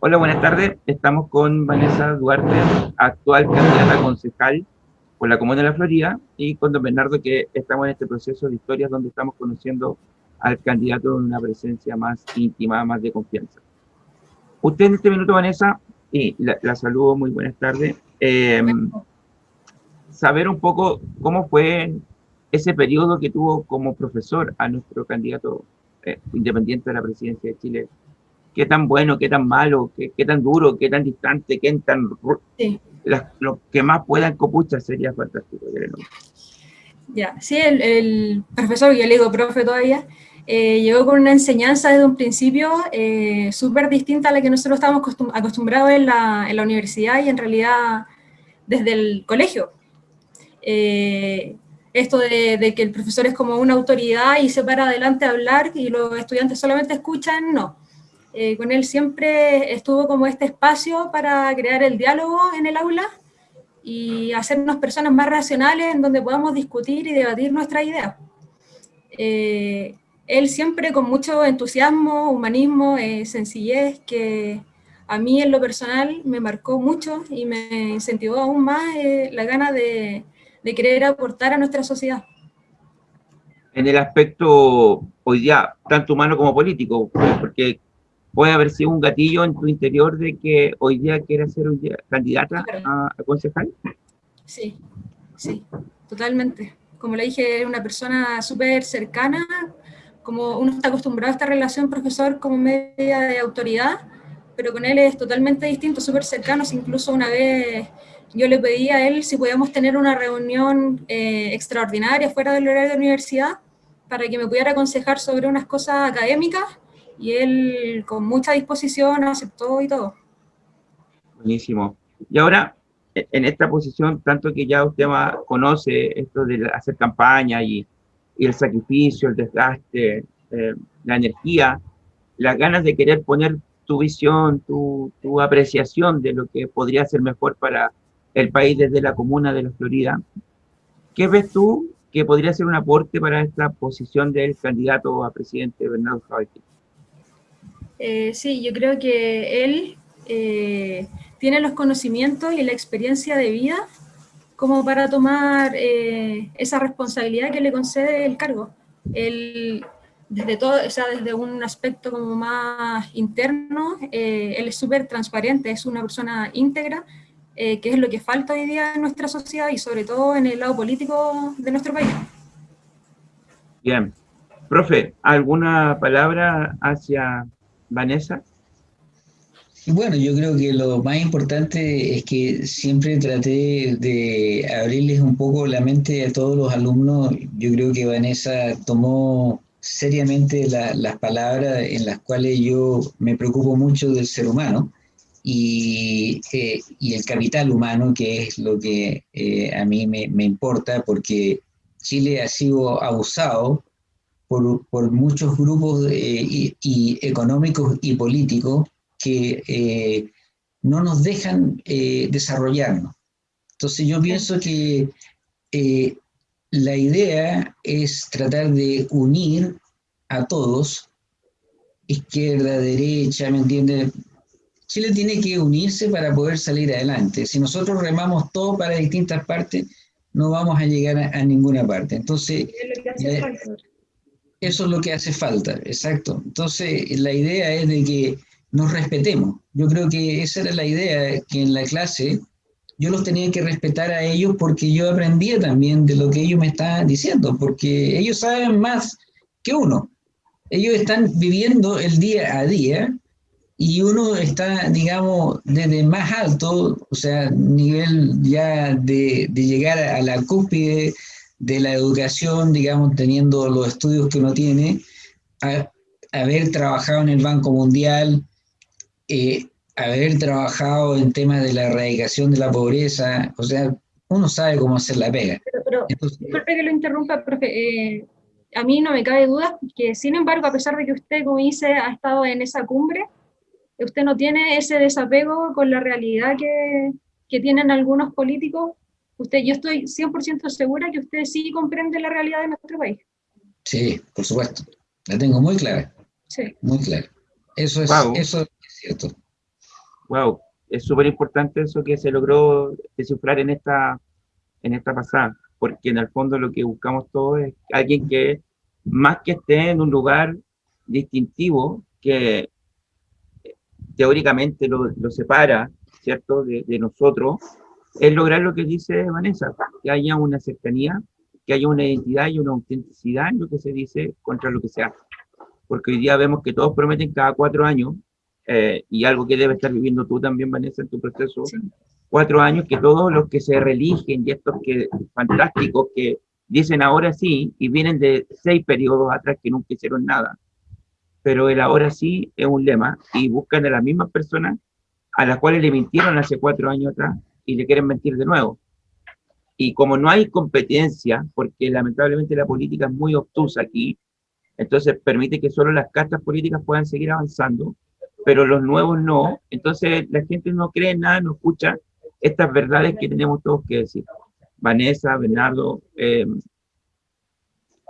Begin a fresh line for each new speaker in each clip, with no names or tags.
Hola, buenas tardes. Estamos con Vanessa Duarte, actual candidata concejal por la Comuna de la Florida, y con don Bernardo, que estamos en este proceso de historias donde estamos conociendo al candidato en una presencia más íntima, más de confianza. Usted en este minuto, Vanessa, y la, saludo, muy buenas tardes. Eh, saber un poco cómo fue ese periodo que tuvo como profesor a nuestro candidato eh, independiente de la presidencia de Chile. Qué tan bueno, qué tan malo, qué, qué tan duro, qué tan distante, qué tan... Sí. lo que más puedan copuchar sería fantástico.
Ya, sí, el, profesor, yo le digo profe todavía, eh, llegó con una enseñanza desde un principio eh, súper distinta a la que nosotros estábamos acostumbrados en la, en la, universidad y en realidad desde el colegio. Eh, esto de, que el profesor es como una autoridad y se para adelante a hablar y los estudiantes solamente escuchan, no. Eh, con él siempre estuvo como este espacio para crear el diálogo en el aula y hacernos personas más racionales en donde podamos discutir y debatir nuestras ideas. Eh, él siempre con mucho entusiasmo, humanismo, eh, sencillez, que a mí en lo personal me marcó mucho y me incentivó aún más la gana de, de querer aportar a nuestra sociedad.
En el aspecto hoy día, tanto humano como político, porque puede haber sido un gatillo en tu interior de que hoy día quieras ser candidata a, concejal.
Sí, sí, totalmente. Como le dije, es una persona súper cercana, como uno está acostumbrado a esta relación profesor como media de autoridad, pero con él es totalmente distinto, súper cercano, incluso una vez yo le pedí a él si podíamos tener una reunión eh, extraordinaria fuera del horario de la universidad para que me pudiera aconsejar sobre unas cosas académicas y él con mucha disposición aceptó y todo.
Buenísimo. Y ahora, e, en esta posición, tanto que ya usted conoce esto de hacer campaña y, el sacrificio, el desgaste, eh, la energía, las ganas de querer poner tu visión, tu, tu apreciación de lo que podría ser mejor para el país desde la comuna de la Florida. ¿Qué ves tú que podría ser un aporte para esta posición del candidato a presidente Bernardo Javier?
Eh, sí, yo creo que él eh, tiene los conocimientos y la experiencia de vida como para tomar eh, esa responsabilidad que le concede el cargo. Él, desde todo, o sea, desde un aspecto como más interno, él es súper transparente, es una persona íntegra, que es lo que falta hoy día en nuestra sociedad y sobre todo en el lado político de nuestro país.
Bien. Profe, ¿alguna palabra hacia Vanessa?
Bueno, yo creo que lo más importante es que siempre traté de abrirles un poco la mente a todos los alumnos. Yo creo que Vanessa tomó seriamente las palabras en las cuales yo me preocupo mucho del ser humano y, eh, y, el capital humano, que es lo que eh, a mí me, me, importa, porque Chile ha sido abusado por, por muchos grupos eh, y, económicos y políticos que no nos dejan desarrollarnos. Entonces yo pienso que la idea es tratar de unir a todos, izquierda, derecha, ¿me entiendes? Chile tiene que unirse para poder salir adelante. Si nosotros remamos todo para distintas partes, no vamos a llegar a, ninguna parte. Entonces, eso es lo que hace falta, exacto. Entonces, la idea es de que nos respetemos. Yo creo que esa era la idea, que en la clase yo los tenía que respetar a ellos porque yo aprendía también de lo que ellos me estaban diciendo, porque ellos saben más que uno. Ellos están viviendo el día a día y uno está, digamos, desde más alto, o sea, nivel ya de, de, llegar a la cúspide de la educación, digamos, teniendo los estudios que uno tiene, a, haber trabajado en el Banco Mundial, eh, haber trabajado en temas de la erradicación de la pobreza, o sea, uno sabe cómo hacer la pega.
Pero, disculpe que lo interrumpa, profe, eh, a mí no me cabe duda que, sin embargo, a pesar de que usted, como dice, ha estado en esa cumbre, usted no tiene ese desapego con la realidad que, que tienen algunos políticos. Usted, yo estoy 100% segura que usted sí comprende la realidad de nuestro país.
Sí, por supuesto. La tengo muy clara. Sí. Muy clara. Eso es, eso es cierto.
wow, es súper importante eso que se logró descifrar en esta, en esta pasada, porque en el fondo lo que buscamos todos es alguien que más que esté en un lugar distintivo que teóricamente lo, lo separa, ¿cierto?, de, de, nosotros, es lograr lo que dice Vanessa, que haya una cercanía, que haya una identidad y una autenticidad en lo que se dice contra lo que se hace. Porque hoy día vemos que todos prometen cada cuatro años, eh, y algo que debe estar viviendo tú también, Vanessa, en tu proceso, sí. cuatro años, que todos los que se religen y estos que fantásticos que dicen ahora sí, y vienen de seis periodos atrás que nunca hicieron nada, pero el ahora sí es un lema, y buscan a las mismas personas a las cuales le mintieron hace cuatro años atrás, y le quieren mentir de nuevo. Y como no hay competencia, porque lamentablemente la política es muy obtusa aquí, entonces permite que solo las castas políticas puedan seguir avanzando, pero los nuevos no, entonces la gente no cree en nada, no escucha estas verdades que tenemos todos que decir. Vanessa, Bernardo, eh,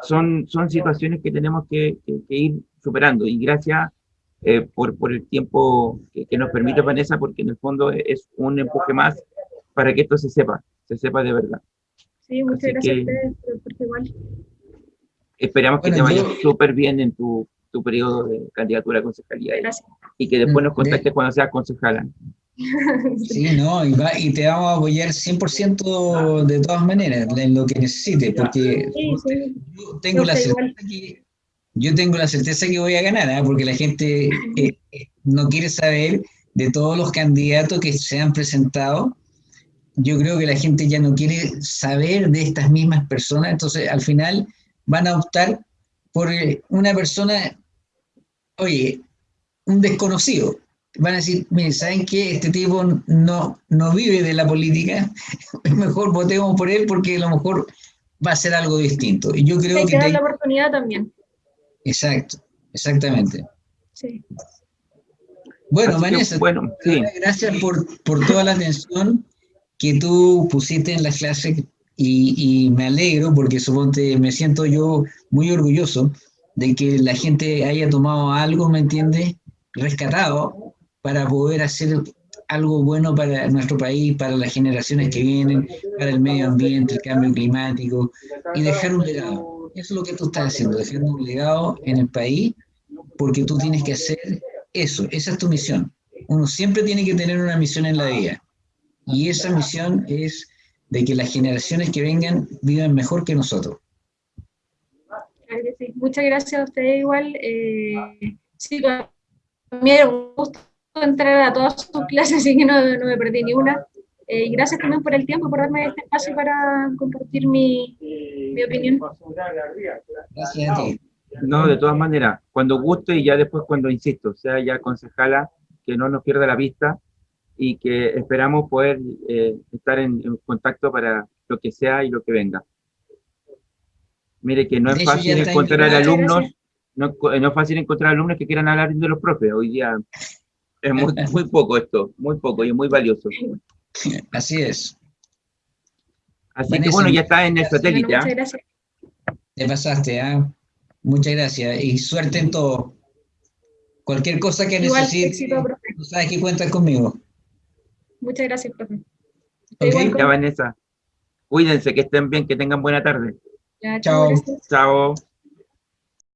son, son situaciones que tenemos que, que, ir superando, y gracias eh, por, por el tiempo que, que, nos permite Vanessa, porque en el fondo es un empuje más para que esto se sepa, se sepa de verdad.
Sí, muchas Así gracias que, a ustedes por igual.
Esperamos que bueno, te vaya súper bien en tu, tu periodo de candidatura a concejalía
gracias.
y que después nos contactes cuando seas concejala.
Sí, no, y, va, y, te vamos a apoyar 100% de todas maneras en lo que necesites, porque sí, sí. yo tengo la certeza que yo tengo la certeza que voy a ganar, ¿eh? porque la gente eh, no quiere saber de todos los candidatos que se han presentado. Yo creo que la gente ya no quiere saber de estas mismas personas, entonces al final van a optar por eh, una persona, oye, un desconocido. Van a decir, miren, ¿saben qué? Este tipo no, no vive de la política, mejor votemos por él porque a lo mejor va a ser algo distinto. Y yo creo
Hay
que...
que dar la oportunidad también.
Exacto, exactamente.
Sí.
Bueno,
Así
Vanessa,
que, bueno, sí.
gracias por, por, toda la atención que tú pusiste en la clase y, y, me alegro porque suponte me siento yo muy orgulloso de que la gente haya tomado algo, ¿me entiendes? Rescatado para poder hacer algo bueno para nuestro país, para las generaciones que vienen, para el medio ambiente, el cambio climático y dejar un legado. Eso es lo que tú estás haciendo, dejando un legado en el país porque tú tienes que hacer eso, esa es tu misión. Uno siempre tiene que tener una misión en la vida y esa misión es de que las generaciones que vengan vivan mejor que nosotros.
Muchas gracias a ustedes igual. Eh, sí, mí era un gusto entrar a todas sus clases, así que no, no me perdí ni una. Eh, y gracias también por el tiempo, por darme este espacio para compartir mi, mi opinión.
Gracias a ti.
No, de todas maneras, cuando guste y ya después cuando insisto, sea ya concejala, que no nos pierda la vista y que esperamos poder eh, estar en, en, contacto para lo que sea y lo que venga. Mire que no es fácil encontrar alumnos, no, no, es fácil encontrar alumnos que quieran hablar de los propios. Hoy día es muy, muy poco esto, muy poco y muy valioso.
Así es.
Así Vanessa, que bueno, ya está en el satélite.
Bueno, muchas gracias.
Te pasaste, ¿ah? ¿eh? Muchas gracias y suerte en todo. Cualquier cosa que
Igual,
necesites,
éxito,
tú sabes que cuentas conmigo.
Muchas gracias, profe.
Okay, ya, Vanessa. Cuídense, que estén bien, que tengan buena tarde.
Ya,
Chao.
Chao.